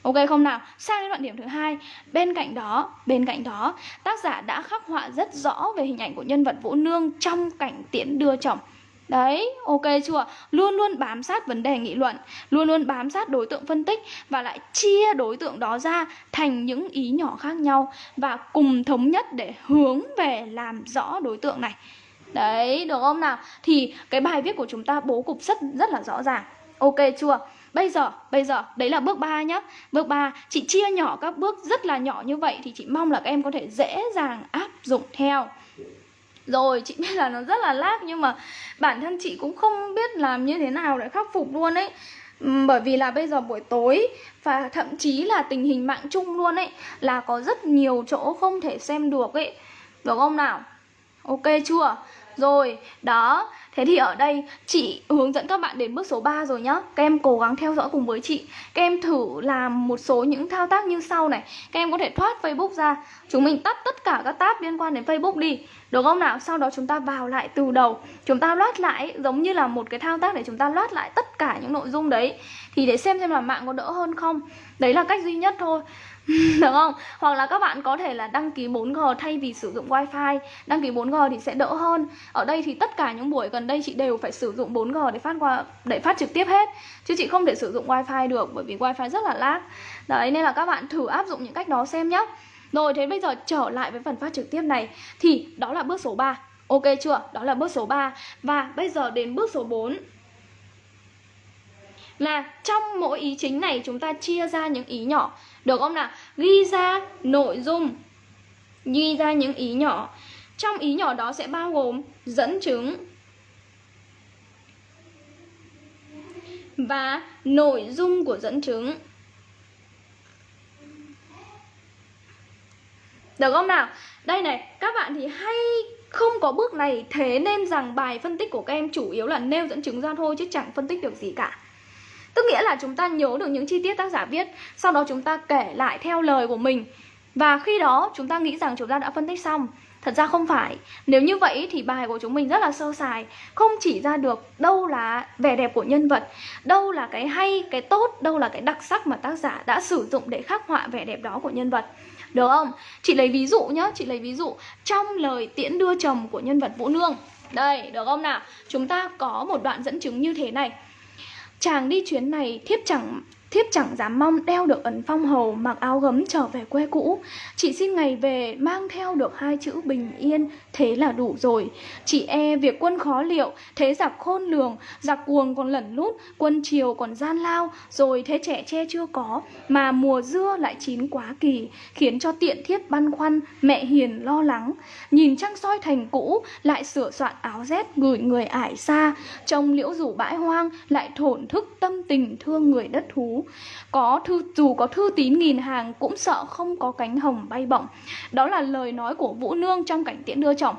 Speaker 1: Ok không nào? Sang đến đoạn điểm thứ hai, bên cạnh đó, bên cạnh đó, tác giả đã khắc họa rất rõ về hình ảnh của nhân vật Vũ Nương trong cảnh tiễn đưa chồng. Đấy, ok chưa? Luôn luôn bám sát vấn đề nghị luận, luôn luôn bám sát đối tượng phân tích và lại chia đối tượng đó ra thành những ý nhỏ khác nhau và cùng thống nhất để hướng về làm rõ đối tượng này. Đấy, được không nào? Thì cái bài viết của chúng ta bố cục rất rất là rõ ràng. Ok chưa? Bây giờ, bây giờ, đấy là bước 3 nhá. Bước 3, chị chia nhỏ các bước rất là nhỏ như vậy Thì chị mong là các em có thể dễ dàng áp dụng theo. Rồi chị biết là nó rất là lag nhưng mà bản thân chị cũng không biết làm như thế nào để khắc phục luôn ấy. Bởi vì là bây giờ buổi tối và thậm chí là tình hình mạng chung luôn ấy là có rất nhiều chỗ không thể xem được ấy. Được không nào? Ok chưa? Rồi đó Thế thì ở đây, chị hướng dẫn các bạn đến bước số 3 rồi nhá. Các em cố gắng theo dõi cùng với chị. Các em thử làm một số những thao tác như sau này. Các em có thể thoát Facebook ra. Chúng mình tắt tất cả các tab liên quan đến Facebook đi. Được không nào? Sau đó chúng ta vào lại từ đầu. Chúng ta loát lại, giống như là một cái thao tác để chúng ta loát lại tất cả những nội dung đấy. Thì để xem xem là mạng có đỡ hơn không. Đấy là cách duy nhất thôi. đúng không? Hoặc là các bạn có thể là đăng ký 4G thay vì sử dụng wifi. Đăng ký 4G thì sẽ đỡ hơn. Ở đây thì tất cả những buổi gần đây chị đều phải sử dụng 4G để phát qua, để phát trực tiếp hết. Chứ chị không thể sử dụng wifi được, bởi vì wifi rất là lag. Đấy, nên là các bạn thử áp dụng những cách đó xem nhé Rồi, thế bây giờ trở lại với phần phát trực tiếp này. Thì đó là bước số 3 Ok chưa? Đó là bước số 3 Và bây giờ đến bước số 4 Là trong mỗi ý chính này chúng ta chia ra những ý nhỏ được không nào? Ghi ra nội dung Ghi ra những ý nhỏ Trong ý nhỏ đó sẽ bao gồm dẫn chứng Và nội dung của dẫn chứng Được không nào? Đây này, các bạn thì hay không có bước này Thế nên rằng bài phân tích của các em chủ yếu là nêu dẫn chứng ra thôi Chứ chẳng phân tích được gì cả Tức nghĩa là chúng ta nhớ được những chi tiết tác giả viết Sau đó chúng ta kể lại theo lời của mình. Và khi đó chúng ta nghĩ rằng chúng ta đã phân tích xong. Thật ra không phải. Nếu như vậy thì bài của chúng mình rất là sơ sài. Không chỉ ra được đâu là vẻ đẹp của nhân vật Đâu là cái hay, cái tốt Đâu là cái đặc sắc mà tác giả đã sử dụng để khắc họa vẻ đẹp đó của nhân vật. Được không? Chị lấy ví dụ nhá Chị lấy ví dụ Trong lời tiễn đưa chồng của nhân vật Vũ Nương. Đây, được không nào? Chúng ta có một đoạn dẫn chứng như thế này. Chàng đi chuyến này thiếp chẳng Thiếp chẳng dám mong đeo được ấn phong hầu, Mặc áo gấm trở về quê cũ. Chị xin ngày về mang theo được hai chữ bình yên, Thế là đủ rồi. Chị e việc quân khó liệu, Thế giặc khôn lường. Giặc cuồng còn lẩn lút, Quân triều còn gian lao. Rồi thế trẻ che chưa có, Mà mùa dưa lại chín quá kỳ, Khiến cho tiện thiết băn khoăn, Mẹ hiền lo lắng. Nhìn trăng soi thành cũ, Lại sửa soạn áo rét gửi người ải xa. Trông liễu rủ bãi hoang, Lại thổn thức tâm tình thương người đất thú có thư, dù có thư tín nghìn hàng, cũng sợ không có cánh hồng bay bổng. Đó là lời nói của vũ nương trong cảnh tiễn đưa chồng.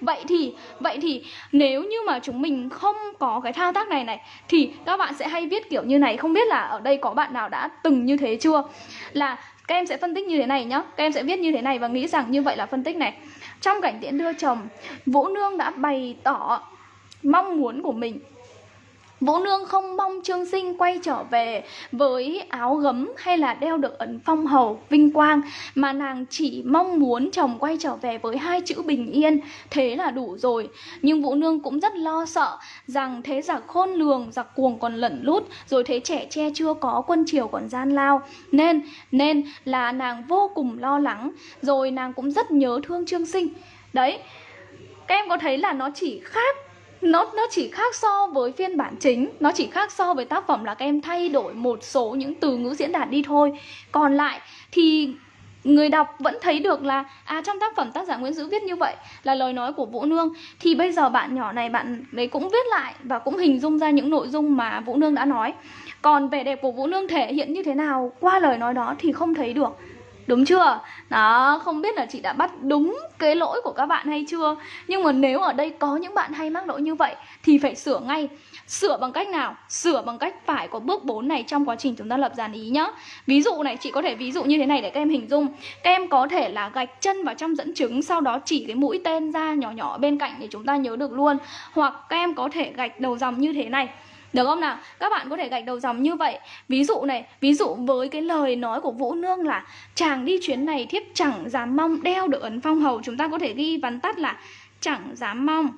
Speaker 1: Vậy thì vậy thì, nếu như mà chúng mình không có cái thao tác này này, thì các bạn sẽ hay viết kiểu như này. Không biết là ở đây có bạn nào đã từng như thế chưa? Là các em sẽ phân tích như thế này nhá. Các em sẽ viết như thế này và nghĩ rằng như vậy là phân tích này. Trong cảnh tiễn đưa chồng, vũ nương đã bày tỏ mong muốn của mình Vũ Nương không mong Trương Sinh quay trở về với áo gấm hay là đeo được ấn phong hầu, vinh quang Mà nàng chỉ mong muốn chồng quay trở về với hai chữ bình yên, thế là đủ rồi. Nhưng Vũ Nương cũng rất lo sợ rằng thế giặc khôn lường, giặc cuồng còn lẩn lút Rồi thế trẻ che chưa có quân triều còn gian lao. Nên, nên là nàng vô cùng lo lắng Rồi nàng cũng rất nhớ thương Trương Sinh. Đấy, các em có thấy là nó chỉ khác nó nó chỉ khác so với phiên bản chính, nó chỉ khác so với tác phẩm là các em thay đổi một số những từ ngữ diễn đạt đi thôi. Còn lại thì người đọc vẫn thấy được là à trong tác phẩm tác giả Nguyễn Dữ viết như vậy là lời nói của Vũ Nương. Thì bây giờ bạn nhỏ này, bạn đấy cũng viết lại và cũng hình dung ra những nội dung mà Vũ Nương đã nói. Còn vẻ đẹp của Vũ Nương thể hiện như thế nào qua lời nói đó thì không thấy được. Đúng chưa? Đó, không biết là chị đã bắt đúng cái lỗi của các bạn hay chưa? Nhưng mà nếu ở đây có những bạn hay mắc lỗi như vậy Thì phải sửa ngay. Sửa bằng cách nào? Sửa bằng cách phải có bước 4 này trong quá trình chúng ta lập dàn ý nhá. Ví dụ này, chị có thể ví dụ như thế này để các em hình dung. Các em có thể là gạch chân vào trong dẫn chứng Sau đó chỉ cái mũi tên ra nhỏ nhỏ bên cạnh để chúng ta nhớ được luôn. Hoặc các em có thể gạch đầu dòng như thế này được không nào? Các bạn có thể gạch đầu dòng như vậy. Ví dụ này, ví dụ với cái lời nói của Vũ Nương là Chàng đi chuyến này thiếp chẳng dám mong đeo được ấn phong hầu. Chúng ta có thể ghi vắn tắt là Chẳng dám mong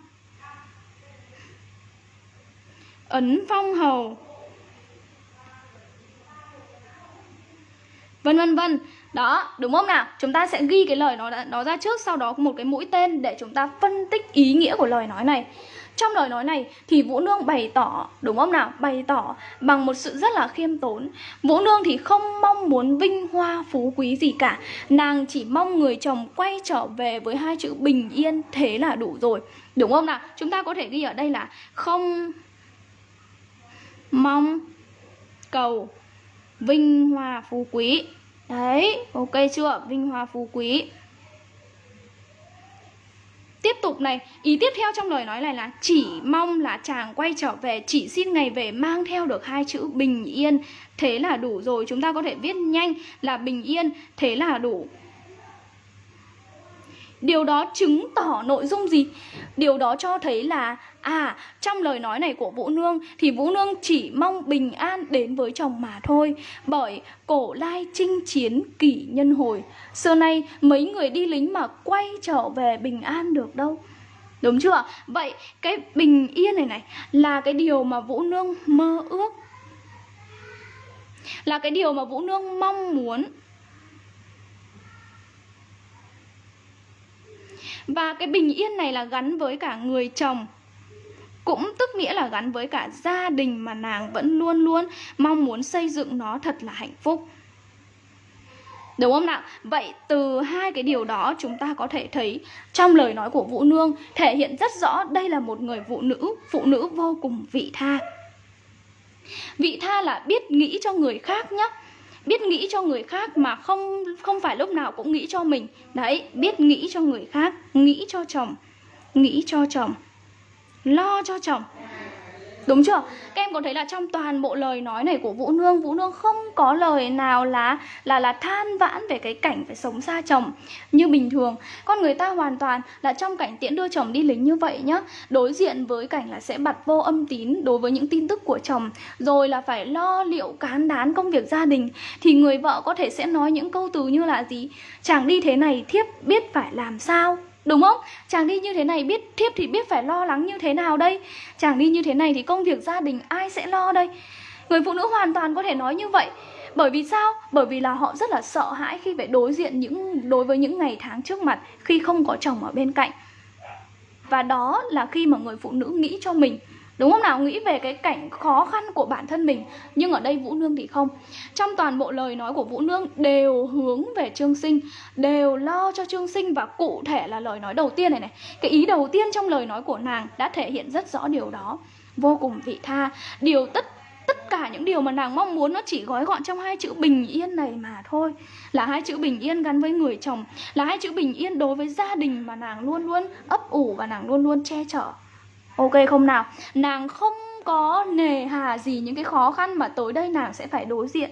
Speaker 1: Ấn phong hầu. Vân vân vân. Đó, đúng không nào? Chúng ta sẽ ghi cái lời nó nó ra trước Sau đó một cái mũi tên để chúng ta phân tích ý nghĩa của lời nói này trong lời nói này thì Vũ Nương bày tỏ, đúng không nào? Bày tỏ bằng một sự rất là khiêm tốn Vũ Nương thì không mong muốn vinh hoa phú quý gì cả Nàng chỉ mong người chồng quay trở về với hai chữ bình yên Thế là đủ rồi Đúng không nào? Chúng ta có thể ghi ở đây là không mong cầu vinh hoa phú quý Đấy, ok chưa? Vinh hoa phú quý Tiếp tục này, ý tiếp theo trong lời nói này là chỉ mong là chàng quay trở về, chỉ xin ngày về mang theo được hai chữ bình yên, thế là đủ rồi. Chúng ta có thể viết nhanh là bình yên, thế là đủ. Điều đó chứng tỏ nội dung gì? Điều đó cho thấy là À, trong lời nói này của Vũ Nương thì Vũ Nương chỉ mong bình an đến với chồng mà thôi Bởi cổ lai chinh chiến kỷ nhân hồi Xưa nay mấy người đi lính mà quay trở về bình an được đâu Đúng chưa? Vậy cái bình yên này này là cái điều mà Vũ Nương mơ ước Là cái điều mà Vũ Nương mong muốn Và cái bình yên này là gắn với cả người chồng cũng tức nghĩa là gắn với cả gia đình mà nàng vẫn luôn luôn mong muốn xây dựng nó thật là hạnh phúc Đúng không nào? Vậy từ hai cái điều đó chúng ta có thể thấy trong lời nói của Vũ Nương thể hiện rất rõ đây là một người phụ nữ, phụ nữ vô cùng vị tha. Vị tha là biết nghĩ cho người khác nhé biết nghĩ cho người khác mà không không phải lúc nào cũng nghĩ cho mình. Đấy, biết nghĩ cho người khác, nghĩ cho chồng, nghĩ cho chồng, lo cho chồng. Đúng chưa? Các em có thấy là trong toàn bộ lời nói này của Vũ Nương Vũ Nương không có lời nào là là là than vãn về cái cảnh phải sống xa chồng Như bình thường. Con người ta hoàn toàn là trong cảnh tiễn đưa chồng đi lính như vậy nhá. Đối diện với cảnh là sẽ bật vô âm tín đối với những tin tức của chồng, Rồi là phải lo liệu cán đán công việc gia đình. Thì người vợ có thể sẽ nói những câu từ như là gì? Chàng đi thế này thiếp biết phải làm sao? Đúng không? Chàng đi như thế này biết thiếp thì biết phải lo lắng như thế nào đây Chàng đi như thế này thì công việc gia đình ai sẽ lo đây Người phụ nữ hoàn toàn có thể nói như vậy bởi vì sao? Bởi vì là họ rất là sợ hãi khi phải đối diện những, đối với những ngày tháng trước mặt khi không có chồng ở bên cạnh. Và đó là khi mà người phụ nữ nghĩ cho mình Đúng không nào? Nghĩ về cái cảnh khó khăn của bản thân mình, Nhưng ở đây Vũ Nương thì không. Trong toàn bộ lời nói của Vũ Nương, đều hướng về Trương Sinh, Đều lo cho Trương Sinh Và cụ thể là lời nói đầu tiên này này. Cái ý đầu tiên trong lời nói của nàng đã thể hiện rất rõ điều đó. Vô cùng vị tha. Điều tất tất cả những điều mà nàng mong muốn nó chỉ gói gọn trong hai chữ bình yên này mà thôi. Là hai chữ bình yên gắn với người chồng, Là hai chữ bình yên đối với gia đình mà nàng luôn luôn ấp ủ và nàng luôn luôn che chở. Ok, không nào? Nàng không có nề hà gì những cái khó khăn mà tối đây nàng sẽ phải đối diện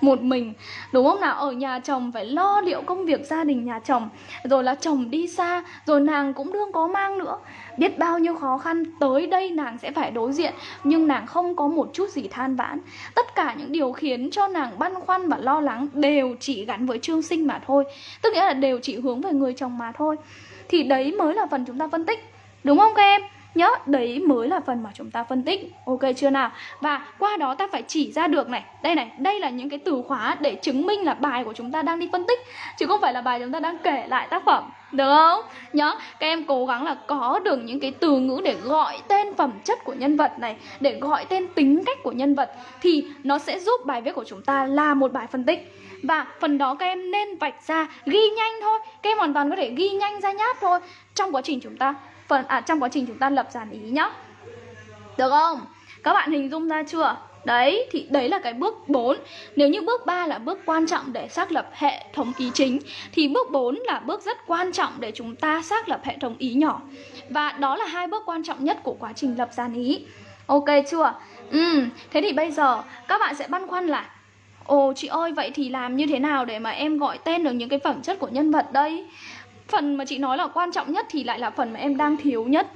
Speaker 1: một mình. Đúng không nào? Ở nhà chồng phải lo liệu công việc gia đình nhà chồng, rồi là chồng đi xa, rồi nàng cũng đương có mang nữa. Biết bao nhiêu khó khăn tới đây nàng sẽ phải đối diện, nhưng nàng không có một chút gì than vãn. Tất cả những điều khiến cho nàng băn khoăn và lo lắng đều chỉ gắn với trương sinh mà thôi. Tức nghĩa là đều chỉ hướng về người chồng mà thôi. Thì đấy mới là phần chúng ta phân tích. Đúng không các em? Nhớ, đấy mới là phần mà chúng ta phân tích. Ok chưa nào? Và qua đó ta phải chỉ ra được này Đây này, đây là những cái từ khóa để chứng minh là bài của chúng ta đang đi phân tích Chứ không phải là bài chúng ta đang kể lại tác phẩm. Được không? Nhớ, các em cố gắng là có được những cái từ ngữ để gọi tên phẩm chất của nhân vật này Để gọi tên tính cách của nhân vật Thì nó sẽ giúp bài viết của chúng ta là một bài phân tích. Và phần đó các em nên vạch ra ghi nhanh thôi. Các em hoàn toàn có thể ghi nhanh ra nháp thôi. Trong quá trình chúng ta phần à trong quá trình chúng ta lập dàn ý nhá. Được không? Các bạn hình dung ra chưa? Đấy, thì đấy là cái bước 4 Nếu như bước 3 là bước quan trọng để xác lập hệ thống ý chính Thì bước 4 là bước rất quan trọng để chúng ta xác lập hệ thống ý nhỏ. Và đó là hai bước quan trọng nhất của quá trình lập dàn ý. Ok chưa? Ừ, thế thì bây giờ các bạn sẽ băn khoăn là Ồ chị ơi, vậy thì làm như thế nào để mà em gọi tên được những cái phẩm chất của nhân vật đây? Phần mà chị nói là quan trọng nhất thì lại là phần mà em đang thiếu nhất.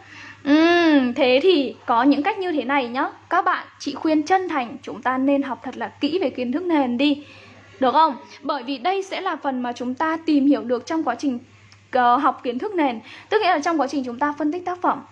Speaker 1: Uhm, thế thì có những cách như thế này nhá. Các bạn, chị khuyên chân thành chúng ta nên học thật là kỹ về kiến thức nền đi. Được không? Bởi vì đây sẽ là phần mà chúng ta tìm hiểu được trong quá trình uh, học kiến thức nền. Tức nghĩa là trong quá trình chúng ta phân tích tác phẩm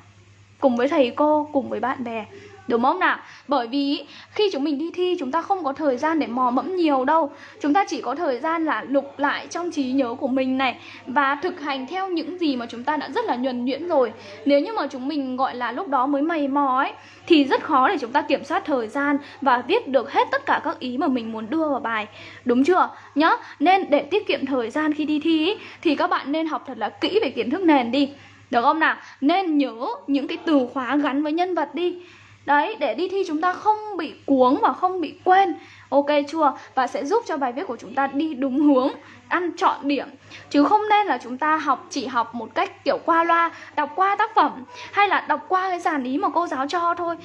Speaker 1: Cùng với thầy cô, cùng với bạn bè. Đúng không nào? Bởi vì khi chúng mình đi thi chúng ta không có thời gian để mò mẫm nhiều đâu Chúng ta chỉ có thời gian là lục lại trong trí nhớ của mình này Và thực hành theo những gì mà chúng ta đã rất là nhuần nhuyễn rồi Nếu như mà chúng mình gọi là lúc đó mới mày mò ấy Thì rất khó để chúng ta kiểm soát thời gian Và viết được hết tất cả các ý mà mình muốn đưa vào bài Đúng chưa? Nhá, nên để tiết kiệm thời gian khi đi thi ấy, Thì các bạn nên học thật là kỹ về kiến thức nền đi được không nào? Nên nhớ những cái từ khóa gắn với nhân vật đi Đấy, để đi thi chúng ta không bị cuống và không bị quên. Ok chưa? Và sẽ giúp cho bài viết của chúng ta đi đúng hướng Ăn chọn điểm. Chứ không nên là chúng ta học chỉ học một cách kiểu qua loa Đọc qua tác phẩm Hay là đọc qua cái giản ý mà cô giáo cho thôi.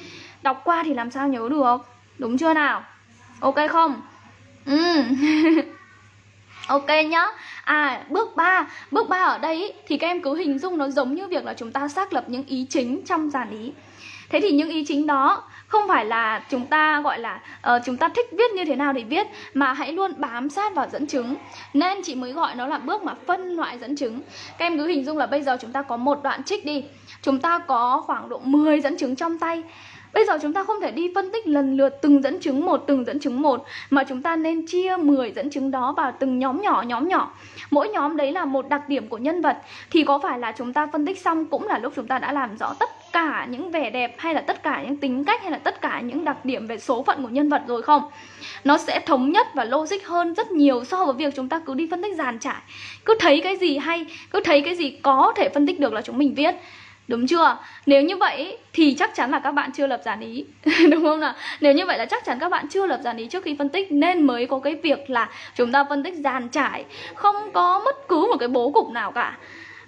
Speaker 1: Đọc qua thì làm sao nhớ được? Đúng chưa nào? Ok không? Ừ. Ok nhá. À bước 3 Bước 3 ở đây ý, thì các em cứ hình dung nó giống như việc là chúng ta xác lập những ý chính trong giản ý. Thế thì những ý chính đó không phải là chúng ta gọi là uh, chúng ta thích viết như thế nào thì viết mà hãy luôn bám sát vào dẫn chứng. Nên chị mới gọi nó là bước mà phân loại dẫn chứng. Các em cứ hình dung là bây giờ chúng ta có một đoạn trích đi. Chúng ta có khoảng độ 10 dẫn chứng trong tay. Bây giờ chúng ta không thể đi phân tích lần lượt từng dẫn chứng một, từng dẫn chứng một Mà chúng ta nên chia 10 dẫn chứng đó vào từng nhóm nhỏ, nhóm nhỏ. Mỗi nhóm đấy là một đặc điểm của nhân vật. Thì có phải là chúng ta phân tích xong cũng là lúc chúng ta đã làm rõ tất cả những vẻ đẹp Hay là tất cả những tính cách hay là tất cả những đặc điểm về số phận của nhân vật rồi không? Nó sẽ thống nhất và logic hơn rất nhiều so với việc chúng ta cứ đi phân tích dàn trải Cứ thấy cái gì hay, cứ thấy cái gì có thể phân tích được là chúng mình viết Đúng chưa? Nếu như vậy thì chắc chắn là các bạn chưa lập giản ý Đúng không nào? Nếu như vậy là chắc chắn các bạn chưa lập giản ý trước khi phân tích Nên mới có cái việc là chúng ta phân tích dàn trải Không có bất cứ một cái bố cục nào cả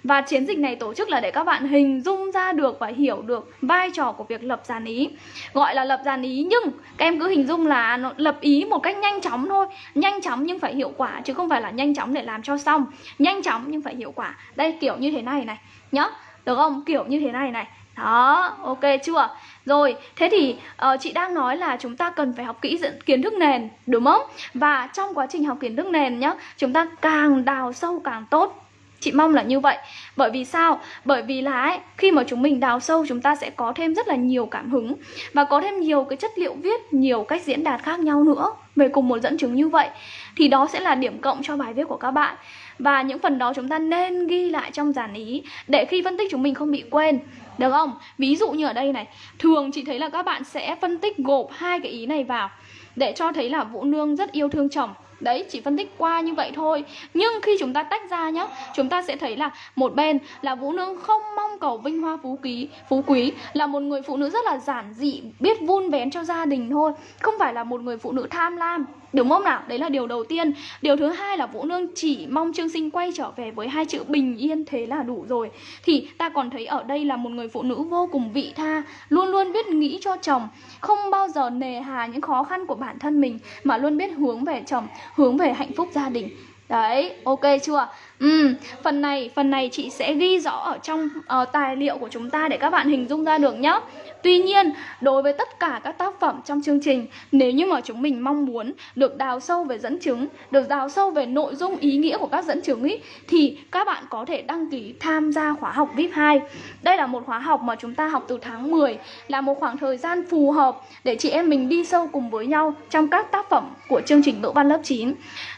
Speaker 1: và chiến dịch này tổ chức là để các bạn hình dung ra được và hiểu được vai trò của việc lập dàn ý. Gọi là lập dàn ý nhưng các em cứ hình dung là nó lập ý một cách nhanh chóng thôi. Nhanh chóng nhưng phải hiệu quả chứ không phải là nhanh chóng để làm cho xong. Nhanh chóng nhưng phải hiệu quả. Đây kiểu như thế này này nhá. Được không? Kiểu như thế này này. Đó, ok chưa? Rồi, thế thì uh, chị đang nói là chúng ta cần phải học kỹ kiến thức nền Đúng không? Và trong quá trình học kiến thức nền nhá Chúng ta càng đào sâu càng tốt. Chị mong là như vậy Bởi vì sao? Bởi vì là ấy, khi mà chúng mình đào sâu chúng ta sẽ có thêm rất là nhiều cảm hứng Và có thêm nhiều cái chất liệu viết, nhiều cách diễn đạt khác nhau nữa Về cùng một dẫn chứng như vậy Thì đó sẽ là điểm cộng cho bài viết của các bạn và những phần đó chúng ta nên ghi lại trong giản ý Để khi phân tích chúng mình không bị quên Được không? Ví dụ như ở đây này Thường chị thấy là các bạn sẽ phân tích gộp hai cái ý này vào Để cho thấy là Vũ Nương rất yêu thương chồng Đấy, chỉ phân tích qua như vậy thôi. Nhưng khi chúng ta tách ra nhá Chúng ta sẽ thấy là một bên là Vũ Nương không mong cầu vinh hoa phú quý Phú quý là một người phụ nữ rất là giản dị Biết vun vén cho gia đình thôi. Không phải là một người phụ nữ tham lam. Đúng không nào? Đấy là điều đầu tiên Điều thứ hai là Vũ Nương chỉ mong Trương Sinh quay trở về với hai chữ bình yên thế là đủ rồi Thì ta còn thấy ở đây là một người phụ nữ vô cùng vị tha Luôn luôn biết nghĩ cho chồng Không bao giờ nề hà những khó khăn của bản thân mình Mà luôn biết hướng về chồng Hướng về hạnh phúc gia đình Đấy, ok chưa? Ừ, phần này, phần này chị sẽ ghi rõ ở trong uh, tài liệu của chúng ta để các bạn hình dung ra được nhé Tuy nhiên, đối với tất cả các tác phẩm trong chương trình, nếu như mà chúng mình mong muốn được đào sâu về dẫn chứng, được đào sâu về nội dung ý nghĩa của các dẫn chứng ý, thì các bạn có thể đăng ký tham gia khóa học VIP 2. Đây là một khóa học mà chúng ta học từ tháng 10, là một khoảng thời gian phù hợp để chị em mình đi sâu cùng với nhau trong các tác phẩm của chương trình ngữ văn lớp 9.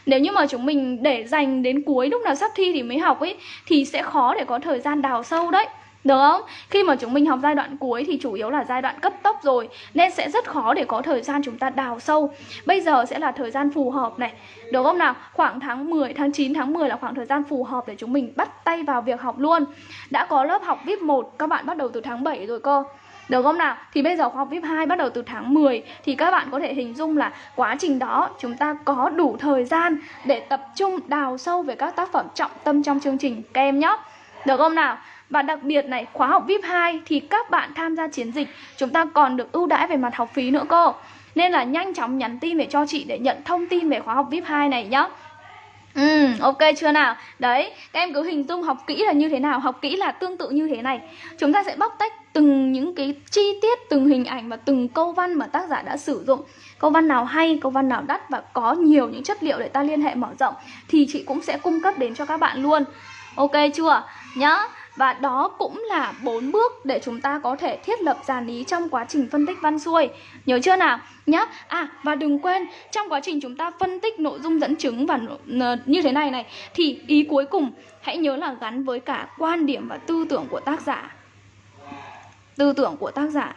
Speaker 1: Nếu như mà chúng mình để dành đến cuối lúc nào sắp thi thì mới học ấy thì sẽ khó để có thời gian đào sâu đấy. Được không? Khi mà chúng mình học giai đoạn cuối thì chủ yếu là giai đoạn cấp tốc rồi Nên sẽ rất khó để có thời gian chúng ta đào sâu Bây giờ sẽ là thời gian phù hợp này Được không nào? Khoảng tháng 10, tháng 9, tháng 10 là khoảng thời gian phù hợp để chúng mình bắt tay vào việc học luôn Đã có lớp học VIP 1 các bạn bắt đầu từ tháng 7 rồi cơ được không nào? Thì bây giờ khóa học VIP 2 bắt đầu từ tháng 10 Thì các bạn có thể hình dung là quá trình đó chúng ta có đủ thời gian để tập trung đào sâu về các tác phẩm trọng tâm trong chương trình các em nhé Được không nào? Và đặc biệt này, khóa học VIP 2 thì các bạn tham gia chiến dịch chúng ta còn được ưu đãi về mặt học phí nữa cô. Nên là nhanh chóng nhắn tin về cho chị để nhận thông tin về khóa học VIP 2 này nhá. Ừ, ok chưa nào? Đấy, các em cứ hình dung học kỹ là như thế nào Học kỹ là tương tự như thế này Chúng ta sẽ bóc tách từng những cái chi tiết, từng hình ảnh và từng câu văn mà tác giả đã sử dụng Câu văn nào hay, câu văn nào đắt và có nhiều những chất liệu để ta liên hệ mở rộng Thì chị cũng sẽ cung cấp đến cho các bạn luôn Ok chưa? Nhá và đó cũng là bốn bước để chúng ta có thể thiết lập dàn ý trong quá trình phân tích văn xuôi. Nhớ chưa nào? Nhá. À và đừng quên, trong quá trình chúng ta phân tích nội dung dẫn chứng và như thế này này, Thì ý cuối cùng, hãy nhớ là gắn với cả quan điểm và tư tưởng của tác giả. Tư tưởng của tác giả.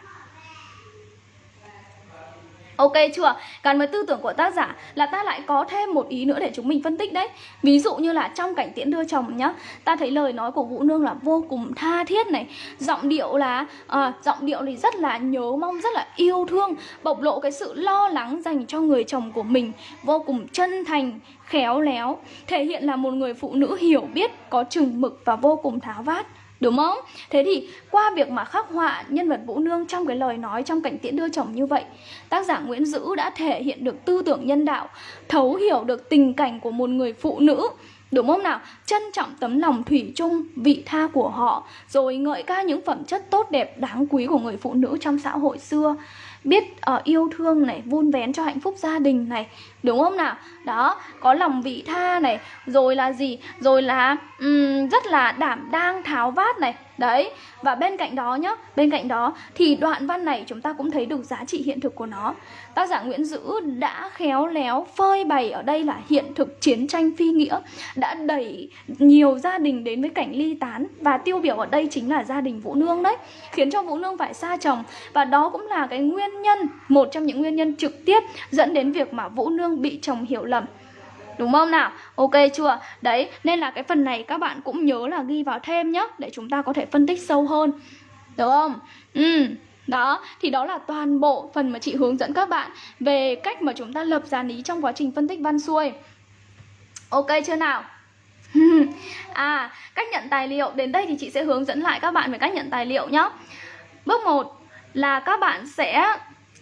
Speaker 1: Ok chưa? Gắn với tư tưởng của tác giả là ta lại có thêm một ý nữa để chúng mình phân tích đấy. Ví dụ như là trong cảnh tiễn đưa chồng nhá Ta thấy lời nói của Vũ Nương là vô cùng tha thiết này. Giọng điệu là à, Giọng điệu thì rất là nhớ mong, rất là yêu thương Bộc lộ cái sự lo lắng dành cho người chồng của mình Vô cùng chân thành, khéo léo Thể hiện là một người phụ nữ hiểu biết, có chừng mực và vô cùng tháo vát. Đúng không? Thế thì qua việc mà khắc họa nhân vật Vũ Nương trong cái lời nói trong cảnh tiễn đưa chồng như vậy Tác giả Nguyễn Dữ đã thể hiện được tư tưởng nhân đạo Thấu hiểu được tình cảnh của một người phụ nữ Đúng không nào? Trân trọng tấm lòng thủy chung, vị tha của họ Rồi ngợi ca những phẩm chất tốt đẹp đáng quý của người phụ nữ trong xã hội xưa biết uh, yêu thương này vun vén cho hạnh phúc gia đình này đúng không nào? Đó có lòng vị tha này rồi là gì? Rồi là um, rất là đảm đang tháo vát này. Đấy và bên cạnh đó nhá bên cạnh đó thì đoạn văn này chúng ta cũng thấy được giá trị hiện thực của nó. Tác giả Nguyễn Dữ đã khéo léo phơi bày ở đây là hiện thực chiến tranh phi nghĩa đã đẩy nhiều gia đình đến với cảnh ly tán. Và tiêu biểu ở đây chính là gia đình Vũ Nương đấy khiến cho Vũ Nương phải xa chồng. Và đó cũng là cái nguyên nhân một trong những nguyên nhân trực tiếp dẫn đến việc mà Vũ Nương bị chồng hiểu lầm Đúng không nào? Ok chưa? Đấy, nên là cái phần này các bạn cũng nhớ là ghi vào thêm nhé Để chúng ta có thể phân tích sâu hơn Được không? Ừ đó, thì đó là toàn bộ phần mà chị hướng dẫn các bạn về cách mà chúng ta lập dàn ý trong quá trình phân tích văn xuôi. Ok chưa nào? à, cách nhận tài liệu đến đây thì chị sẽ hướng dẫn lại các bạn về cách nhận tài liệu nhé. Bước 1 là các bạn sẽ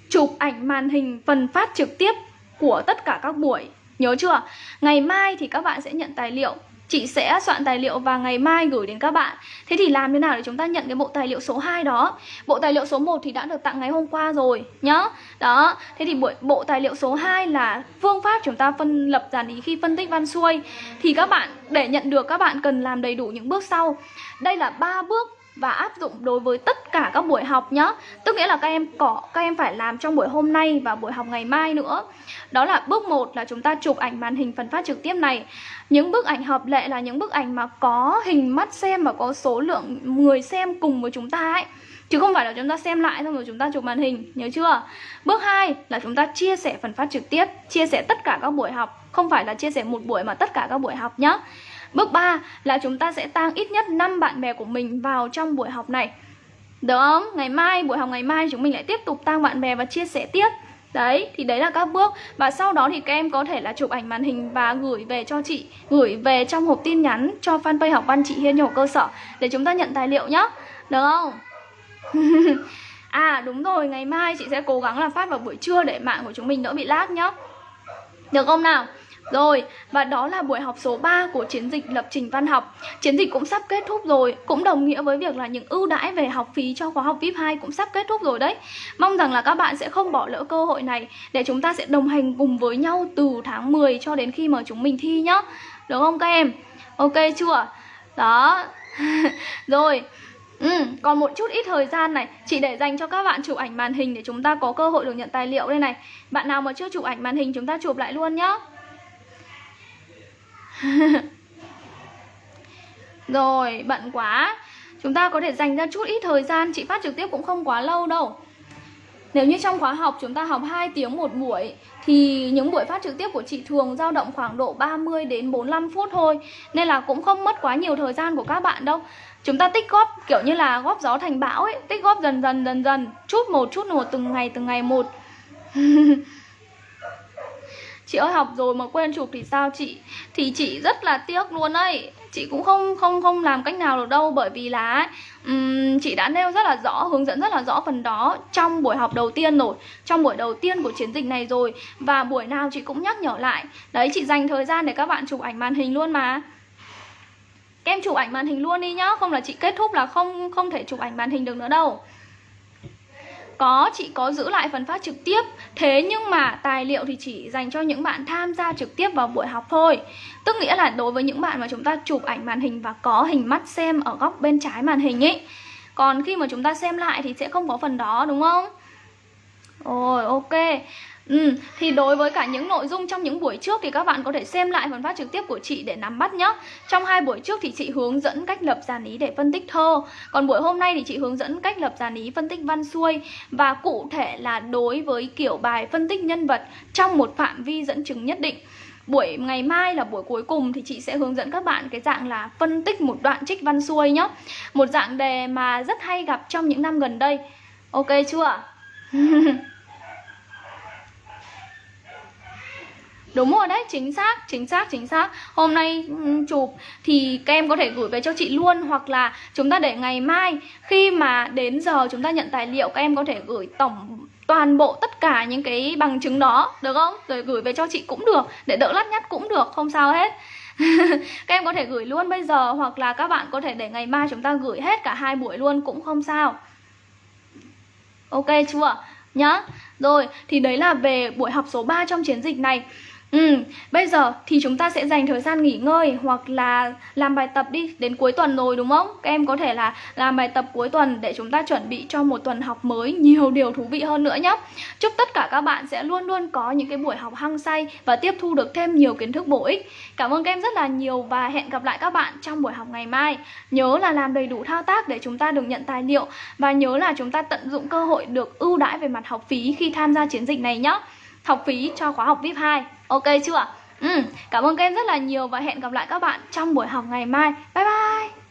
Speaker 1: chụp ảnh màn hình phần phát trực tiếp của tất cả các buổi. Nhớ chưa? Ngày mai thì các bạn sẽ nhận tài liệu. Chị sẽ soạn tài liệu và ngày mai gửi đến các bạn. Thế thì làm thế nào để chúng ta nhận cái bộ tài liệu số 2 đó? Bộ tài liệu số 1 thì đã được tặng ngày hôm qua rồi nhá. Đó, thế thì bộ, bộ tài liệu số 2 là phương pháp chúng ta phân lập dàn ý khi phân tích văn xuôi. Thì các bạn, để nhận được các bạn cần làm đầy đủ những bước sau. Đây là ba bước và áp dụng đối với tất cả các buổi học nhá. Tức nghĩa là các em có các em phải làm trong buổi hôm nay và buổi học ngày mai nữa. Đó là bước 1 là chúng ta chụp ảnh màn hình phần phát trực tiếp này. Những bức ảnh hợp lệ là những bức ảnh mà có hình mắt xem và có số lượng người xem cùng với chúng ta ấy. Chứ không phải là chúng ta xem lại xong rồi chúng ta chụp màn hình, nhớ chưa? Bước 2 là chúng ta chia sẻ phần phát trực tiếp, chia sẻ tất cả các buổi học. Không phải là chia sẻ một buổi mà tất cả các buổi học nhá. Bước 3 là chúng ta sẽ tăng ít nhất 5 bạn bè của mình vào trong buổi học này Được không? Ngày mai, buổi học ngày mai chúng mình lại tiếp tục tăng bạn bè và chia sẻ tiếp Đấy, thì đấy là các bước Và sau đó thì các em có thể là chụp ảnh màn hình và gửi về cho chị Gửi về trong hộp tin nhắn cho fanpage học văn chị Hiên nhỏ cơ sở Để chúng ta nhận tài liệu nhá Được không? à đúng rồi, ngày mai chị sẽ cố gắng là phát vào buổi trưa để mạng của chúng mình đỡ bị lag nhá Được không nào? Rồi, và đó là buổi học số 3 của chiến dịch lập trình văn học. Chiến dịch cũng sắp kết thúc rồi Cũng đồng nghĩa với việc là những ưu đãi về học phí cho khóa học VIP 2 cũng sắp kết thúc rồi đấy. Mong rằng là các bạn sẽ không bỏ lỡ cơ hội này Để chúng ta sẽ đồng hành cùng với nhau từ tháng 10 cho đến khi mà chúng mình thi nhá. Đúng không các em? Ok chưa? Đó. Rồi. Ừ, còn một chút ít thời gian này Chị để dành cho các bạn chụp ảnh màn hình để chúng ta có cơ hội được nhận tài liệu đây này. Bạn nào mà chưa chụp ảnh màn hình chúng ta chụp lại luôn nhá. Rồi, bận quá. Chúng ta có thể dành ra chút ít thời gian Chị phát trực tiếp cũng không quá lâu đâu. Nếu như trong khóa học chúng ta học 2 tiếng một buổi Thì những buổi phát trực tiếp của chị thường dao động khoảng độ 30 đến 45 phút thôi Nên là cũng không mất quá nhiều thời gian của các bạn đâu. Chúng ta tích góp kiểu như là góp gió thành bão ấy Tích góp dần dần dần dần Chút một chút một từng ngày từng ngày một. Chị ơi học rồi mà quên chụp thì sao chị? Thì chị rất là tiếc luôn ấy. Chị cũng không không không làm cách nào được đâu Bởi vì là um, chị đã nêu rất là rõ Hướng dẫn rất là rõ phần đó Trong buổi học đầu tiên rồi Trong buổi đầu tiên của chiến dịch này rồi. Và buổi nào chị cũng nhắc nhở lại. Đấy chị dành thời gian để các bạn chụp ảnh màn hình luôn mà. Các em chụp ảnh màn hình luôn đi nhá Không là chị kết thúc là không không thể chụp ảnh màn hình được nữa đâu có, chị có giữ lại phần phát trực tiếp. Thế nhưng mà tài liệu thì chỉ dành cho những bạn tham gia trực tiếp vào buổi học thôi. Tức nghĩa là đối với những bạn mà chúng ta chụp ảnh màn hình và có hình mắt xem ở góc bên trái màn hình ấy Còn khi mà chúng ta xem lại thì sẽ không có phần đó đúng không? Rồi ok. Ừ, thì đối với cả những nội dung trong những buổi trước thì các bạn có thể xem lại phần phát trực tiếp của chị để nắm bắt nhé. Trong hai buổi trước thì chị hướng dẫn cách lập dàn ý để phân tích thơ. Còn buổi hôm nay thì chị hướng dẫn cách lập dàn ý phân tích văn xuôi và cụ thể là đối với kiểu bài phân tích nhân vật trong một phạm vi dẫn chứng nhất định. Buổi ngày mai là buổi cuối cùng thì chị sẽ hướng dẫn các bạn cái dạng là phân tích một đoạn trích văn xuôi nhé. Một dạng đề mà rất hay gặp trong những năm gần đây. Ok chưa? Đúng rồi đấy, chính xác, chính xác, chính xác. Hôm nay chụp thì các em có thể gửi về cho chị luôn Hoặc là chúng ta để ngày mai. Khi mà đến giờ chúng ta nhận tài liệu Các em có thể gửi tổng toàn bộ tất cả những cái bằng chứng đó Được không? Rồi gửi về cho chị cũng được Để đỡ lắt nhắt cũng được, không sao hết. Các em có thể gửi luôn bây giờ Hoặc là các bạn có thể để ngày mai chúng ta gửi hết cả hai buổi luôn cũng không sao. Ok chưa? Nhá. Rồi, thì đấy là về buổi học số 3 trong chiến dịch này. Ừ, bây giờ thì chúng ta sẽ dành thời gian nghỉ ngơi hoặc là làm bài tập đi đến cuối tuần rồi đúng không? Các em có thể là làm bài tập cuối tuần để chúng ta chuẩn bị cho một tuần học mới nhiều điều thú vị hơn nữa nhé. Chúc tất cả các bạn sẽ luôn luôn có những cái buổi học hăng say và tiếp thu được thêm nhiều kiến thức bổ ích. Cảm ơn các em rất là nhiều và hẹn gặp lại các bạn trong buổi học ngày mai. Nhớ là làm đầy đủ thao tác để chúng ta được nhận tài liệu và nhớ là chúng ta tận dụng cơ hội được ưu đãi về mặt học phí khi tham gia chiến dịch này nhé. Học phí cho khóa học VIP 2 Ok chưa? Ừ, cảm ơn các em rất là nhiều và hẹn gặp lại các bạn trong buổi học ngày mai. Bye bye!